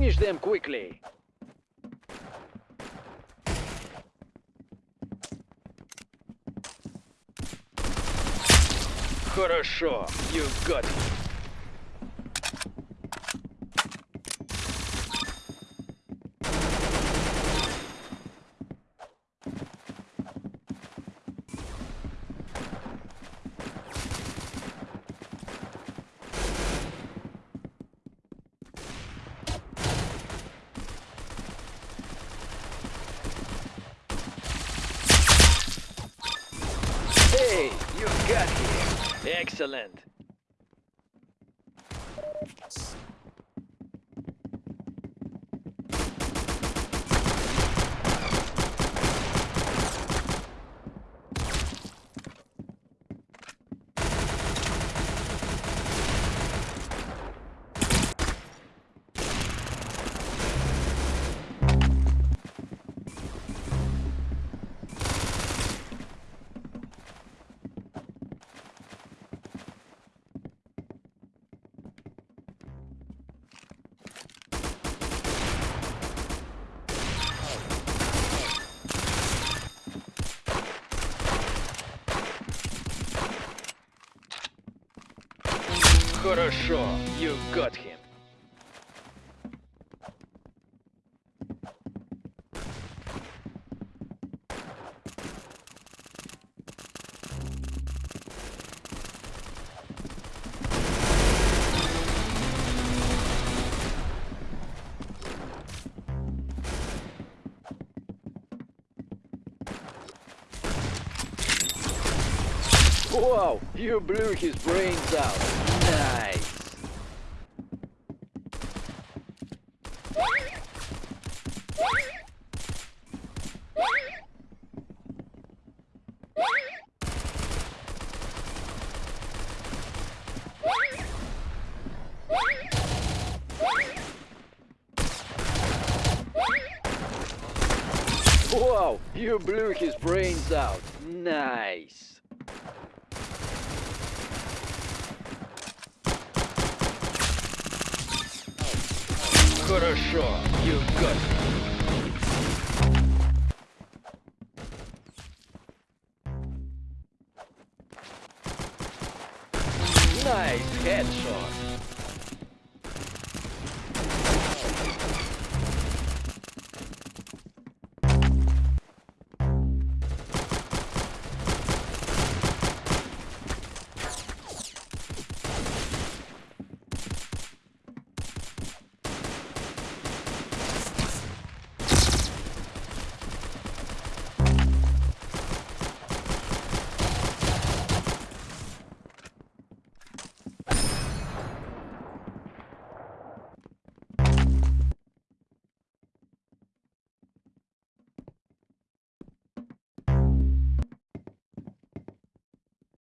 Finish them quickly. Хорошо, you got it. Hey, you got here. Excellent. Хорошо, you got him. Wow, you blew his brains out. Wow, you blew his brains out. Nice. Хорошо, you got me. Nice headshot.